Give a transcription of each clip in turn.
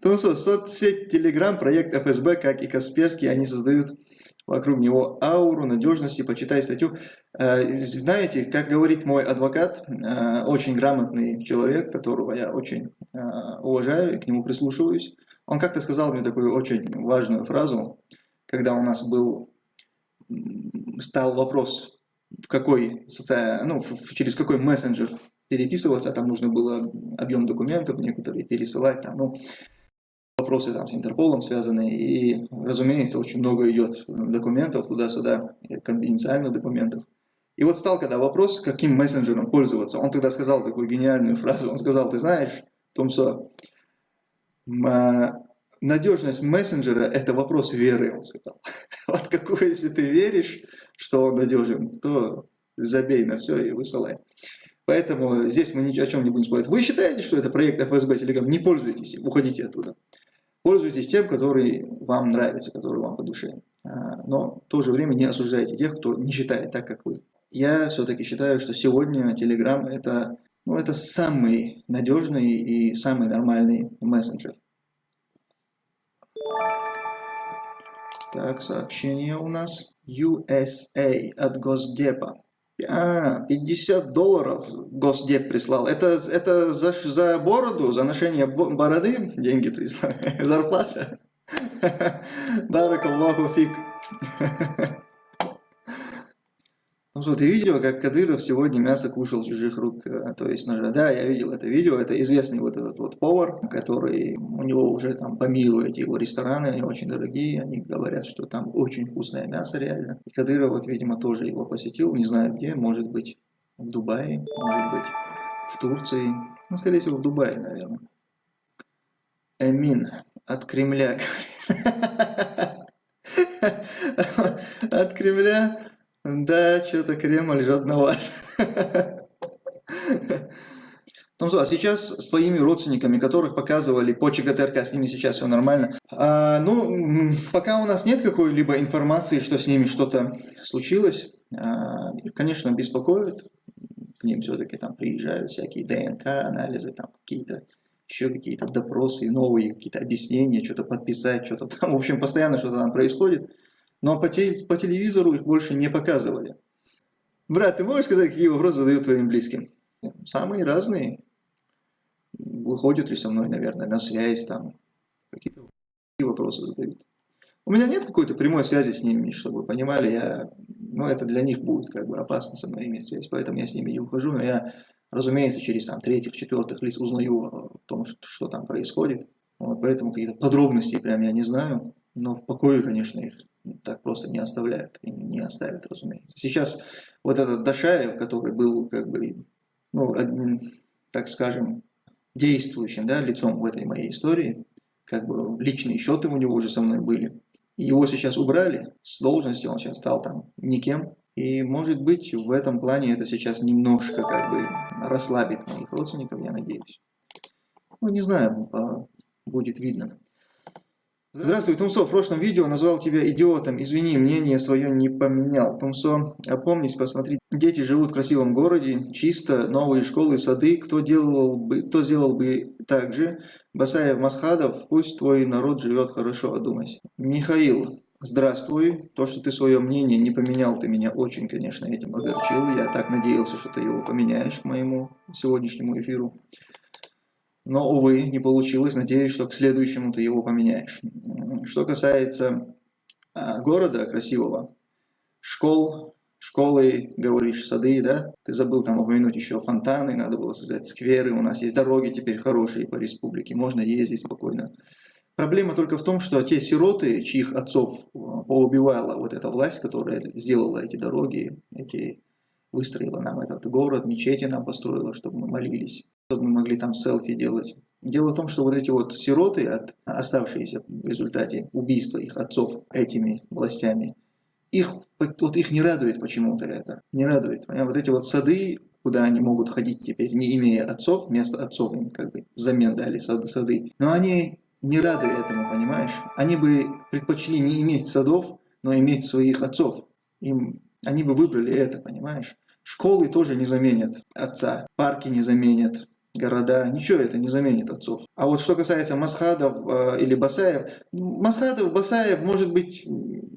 Потому что соцсеть Telegram, проект ФСБ, как и Касперский, они создают вокруг него ауру надежности. Почитай статью. Э, знаете, как говорит мой адвокат, э, очень грамотный человек, которого я очень э, уважаю и к нему прислушиваюсь. Он как-то сказал мне такую очень важную фразу, когда у нас был, стал вопрос, в какой, ну, через какой мессенджер переписываться, там нужно было объем документов некоторые пересылать, там, ну, вопросы там с Интерполом связаны, и, разумеется, очень много идет документов туда-сюда, конфиденциальных документов. И вот стал когда вопрос, каким мессенджером пользоваться, он тогда сказал такую гениальную фразу, он сказал, ты знаешь, Томсо, надежность мессенджера – это вопрос веры, он сказал. Вот какой, если ты веришь, что он надежен, то забей на все и высылай. Поэтому здесь мы ни о чем не будем спорить. Вы считаете, что это проект ФСБ Telegram? Не пользуйтесь уходите оттуда. Пользуйтесь тем, который вам нравится, который вам по душе. А, но в то же время не осуждайте тех, кто не считает так, как вы. Я все-таки считаю, что сегодня Telegram это, ну, это самый надежный и самый нормальный мессенджер. Так, сообщение у нас. USA от Госдепа. А, 50 долларов Госдеп прислал. Это, это за, за бороду, за ношение бороды деньги прислал? Зарплата? Баракаллаху фиг. Ну что, ты видел, как Кадыров сегодня мясо кушал чужих рук, э, то есть ножа? Да, я видел это видео, это известный вот этот вот повар, который, у него уже там по миру эти его рестораны, они очень дорогие, они говорят, что там очень вкусное мясо реально. И Кадыров вот, видимо, тоже его посетил, не знаю где, может быть в Дубае, может быть в Турции, ну, скорее всего в Дубае, наверное. Эмин от Кремля. От Кремля да, что-то Кремль жадноват. Ну что, а сейчас с твоими родственниками, которых показывали по ЧГТРК, с ними сейчас все нормально. А, ну, пока у нас нет какой-либо информации, что с ними что-то случилось, а, их, конечно, беспокоит. К ним все-таки там приезжают всякие ДНК-анализы, там какие-то еще какие-то допросы, новые какие-то объяснения, что-то подписать, что-то там. В общем, постоянно что-то там происходит. Но по, те, по телевизору их больше не показывали. Брат, ты можешь сказать, какие вопросы задают твоим близким? Самые разные. Выходят ли со мной, наверное, на связь там. Какие-то вопросы задают. У меня нет какой-то прямой связи с ними, чтобы вы понимали, я, ну, это для них будет как бы опасно со мной иметь связь, поэтому я с ними не ухожу, но я, разумеется, через там третьих, четвертых лиц узнаю о том, что, что там происходит. Вот, поэтому какие-то подробности прям я не знаю, но в покое, конечно, их так просто не оставляют и не оставят, разумеется. Сейчас вот этот Дашаев, который был как бы, ну, одним, так скажем, действующим да, лицом в этой моей истории, как бы личные счеты у него уже со мной были, его сейчас убрали с должности, он сейчас стал там никем, и может быть в этом плане это сейчас немножко как бы расслабит моих родственников, я надеюсь. Ну, не знаю, будет видно. Здравствуй, Тумсо. В прошлом видео назвал тебя идиотом. Извини, мнение свое не поменял. Тумсо, опомнись, посмотри. Дети живут в красивом городе, чисто, новые школы, сады. Кто, делал бы, кто сделал бы так же? Басаев, Масхадов, пусть твой народ живет хорошо, одумайся. Михаил, здравствуй. То, что ты свое мнение не поменял, ты меня очень, конечно, этим огорчил. Я так надеялся, что ты его поменяешь к моему сегодняшнему эфиру. Но, увы, не получилось. Надеюсь, что к следующему ты его поменяешь. Что касается а, города красивого, школ, школы, говоришь, сады, да? Ты забыл там упомянуть еще фонтаны, надо было создать скверы. У нас есть дороги теперь хорошие по республике, можно ездить спокойно. Проблема только в том, что те сироты, чьих отцов а, поубивала вот эта власть, которая сделала эти дороги, эти выстроила нам этот город, мечети нам построила, чтобы мы молились чтобы мы могли там селфи делать. Дело в том, что вот эти вот сироты, от, оставшиеся в результате убийства их отцов этими властями, их, вот их не радует почему-то это. Не радует. Вот эти вот сады, куда они могут ходить теперь, не имея отцов, вместо отцов им как бы взамен дали сады, сады. Но они не рады этому, понимаешь? Они бы предпочли не иметь садов, но иметь своих отцов. Им, они бы выбрали это, понимаешь? Школы тоже не заменят отца, парки не заменят, города, ничего это не заменит отцов. А вот что касается Масхадов э, или Басаев, Масхадов, Басаев, может быть,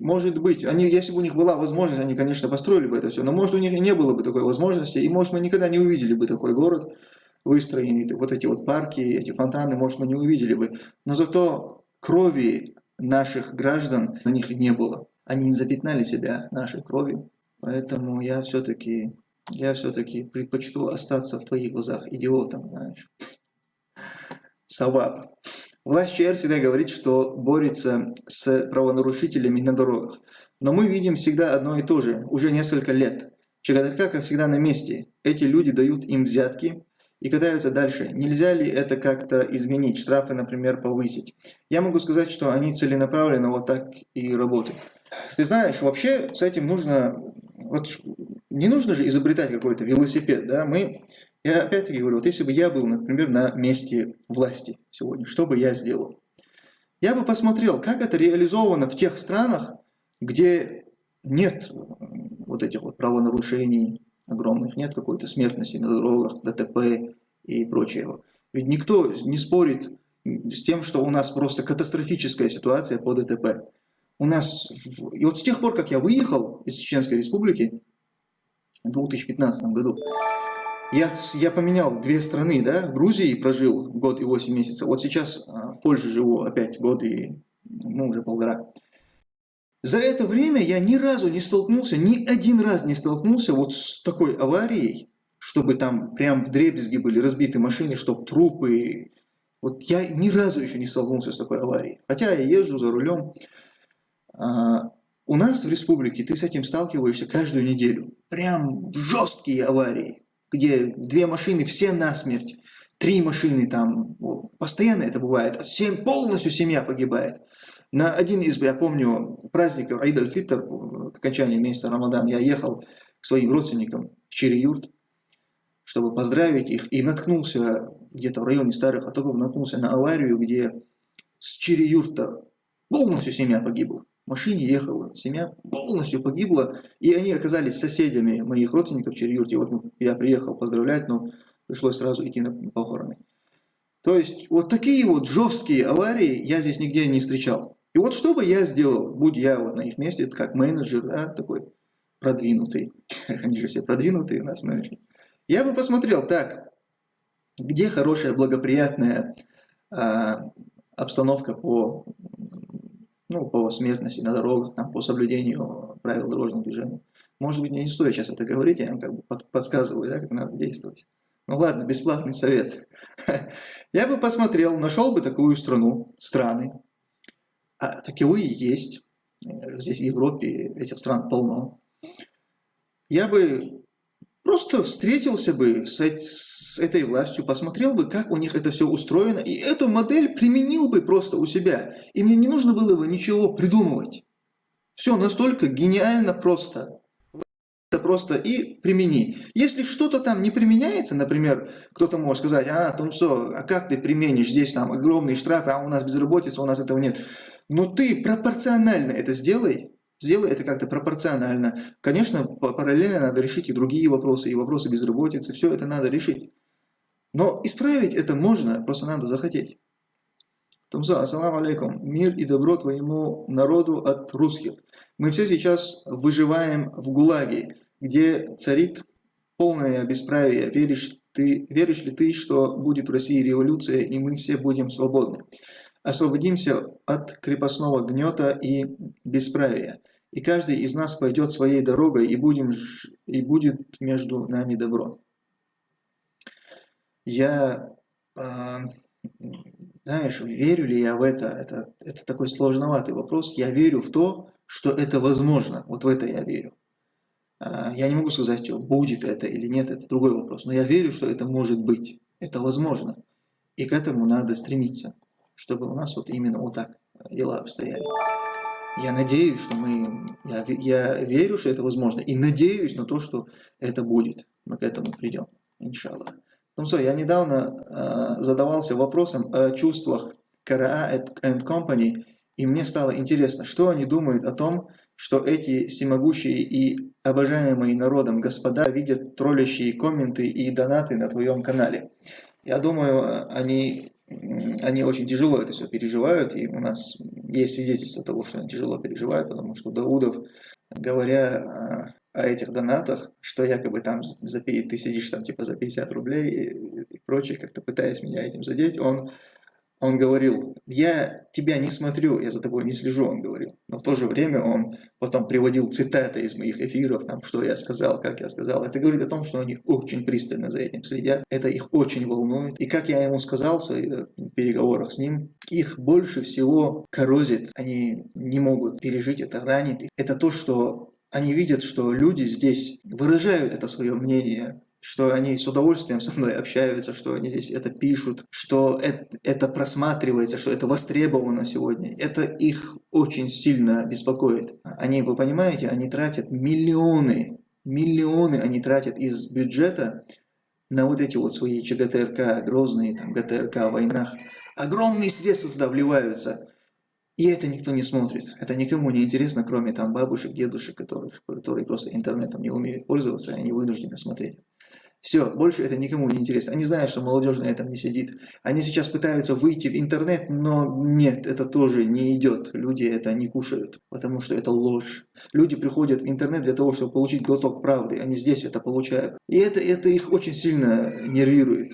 может быть, они, если бы у них была возможность, они, конечно, построили бы это все, но может у них и не было бы такой возможности, и может мы никогда не увидели бы такой город выстроенный, вот эти вот парки, эти фонтаны, может мы не увидели бы. Но зато крови наших граждан на них не было. Они не запятнали себя нашей кровью. Поэтому я все-таки я все-таки предпочту остаться в твоих глазах идиотом, знаешь. Саваб. Власть ЧР всегда говорит, что борется с правонарушителями на дорогах. Но мы видим всегда одно и то же, уже несколько лет. ЧГТРК, как всегда, на месте. Эти люди дают им взятки и катаются дальше. Нельзя ли это как-то изменить, штрафы, например, повысить? Я могу сказать, что они целенаправленно вот так и работают. Ты знаешь, вообще с этим нужно... Вот не нужно же изобретать какой-то велосипед, да, мы, я опять-таки говорю, вот если бы я был, например, на месте власти сегодня, что бы я сделал? Я бы посмотрел, как это реализовано в тех странах, где нет вот этих вот правонарушений огромных, нет какой-то смертности на дорогах, ДТП и прочего. Ведь никто не спорит с тем, что у нас просто катастрофическая ситуация по ДТП. У нас, и вот с тех пор, как я выехал из Чеченской Республики, в 2015 году. Я, я поменял две страны, да, в Грузии прожил год и 8 месяцев, вот сейчас а, в Польше живу опять год и, ну, уже полтора. За это время я ни разу не столкнулся, ни один раз не столкнулся вот с такой аварией, чтобы там прям в дребезги были разбиты машины, чтобы трупы. Вот я ни разу еще не столкнулся с такой аварией. Хотя я езжу за рулем. А, у нас в республике ты с этим сталкиваешься каждую неделю. Прям жесткие аварии, где две машины все насмерть, три машины там, постоянно это бывает, семь, полностью семья погибает. На один из, я помню, праздников Аид аль-Фитр, окончании месяца Рамадан, я ехал к своим родственникам в Чири-Юрт, чтобы поздравить их, и наткнулся где-то в районе Старых Атогов, наткнулся на аварию, где с Чири-Юрта полностью семья погибла машине ехала, семья полностью погибла, и они оказались соседями моих родственников в Черьюрте. Вот я приехал поздравлять, но пришлось сразу идти на похороны. То есть вот такие вот жесткие аварии я здесь нигде не встречал. И вот что бы я сделал, будь я вот на их месте, как менеджер, да, такой продвинутый, они же все продвинутые у нас менеджеры, я бы посмотрел, так, где хорошая, благоприятная э, обстановка по ну, по смертности на дорогах, там, по соблюдению правил дорожного движения. Может быть, мне не стоит сейчас это говорить, я вам как бы подсказываю, да, как надо действовать. Ну ладно, бесплатный совет. Я бы посмотрел, нашел бы такую страну, страны, а таковые есть, здесь в Европе этих стран полно. Я бы Просто встретился бы с, с этой властью, посмотрел бы, как у них это все устроено, и эту модель применил бы просто у себя. И мне не нужно было бы ничего придумывать. Все настолько гениально просто. Это просто и примени. Если что-то там не применяется, например, кто-то может сказать, а, Томсо, а как ты применишь, здесь там огромные штрафы, а у нас безработица, у нас этого нет. Но ты пропорционально это сделай, Сделай это как-то пропорционально. Конечно, параллельно надо решить и другие вопросы, и вопросы безработицы, все это надо решить. Но исправить это можно, просто надо захотеть. Тамза, ассаламу алейкум. Мир и добро твоему народу от русских. Мы все сейчас выживаем в ГУЛАГе, где царит полное бесправие. Веришь, ты, веришь ли ты, что будет в России революция, и мы все будем свободны? Освободимся от крепостного гнета и бесправия, и каждый из нас пойдет своей дорогой, и, будем, и будет между нами добро. Я, э, знаешь, верю ли я в это? это? Это такой сложноватый вопрос. Я верю в то, что это возможно. Вот в это я верю. Э, я не могу сказать, что будет это или нет, это другой вопрос. Но я верю, что это может быть. Это возможно. И к этому надо стремиться чтобы у нас вот именно вот так дела обстояли. Я надеюсь, что мы, я, я верю, что это возможно, и надеюсь на то, что это будет. Мы к этому придем, иншаллах. Ну что, я недавно э, задавался вопросом о чувствах КРА and Company, и мне стало интересно, что они думают о том, что эти всемогущие и обожаемые народом господа видят троллящие комменты и донаты на твоем канале. Я думаю, они, м, они очень тяжело это все переживают, и у нас есть свидетельство того, что они тяжело переживают, потому что Даудов, говоря о этих донатах, что якобы там за, ты сидишь там типа за 50 рублей и, и прочее, как-то пытаясь меня этим задеть, он он говорил, я тебя не смотрю, я за тобой не слежу, он говорил. Но в то же время он потом приводил цитаты из моих эфиров, там, что я сказал, как я сказал. Это говорит о том, что они очень пристально за этим следят, это их очень волнует. И как я ему сказал в своих э, переговорах с ним, их больше всего коррозит, они не могут пережить это, ранит их. Это то, что они видят, что люди здесь выражают это свое мнение, что они с удовольствием со мной общаются, что они здесь это пишут, что это, это просматривается, что это востребовано сегодня. Это их очень сильно беспокоит. Они, вы понимаете, они тратят миллионы, миллионы они тратят из бюджета на вот эти вот свои ЧГТРК, грозные там ГТРК в войнах. Огромные средства туда вливаются. И это никто не смотрит. Это никому не интересно, кроме там бабушек, дедушек, которых, которые просто интернетом не умеют пользоваться, и они вынуждены смотреть. Все, больше это никому не интересно. Они знают, что молодежь на этом не сидит. Они сейчас пытаются выйти в интернет, но нет, это тоже не идет. Люди это не кушают, потому что это ложь. Люди приходят в интернет для того, чтобы получить глоток правды. Они здесь это получают. И это, это их очень сильно нервирует.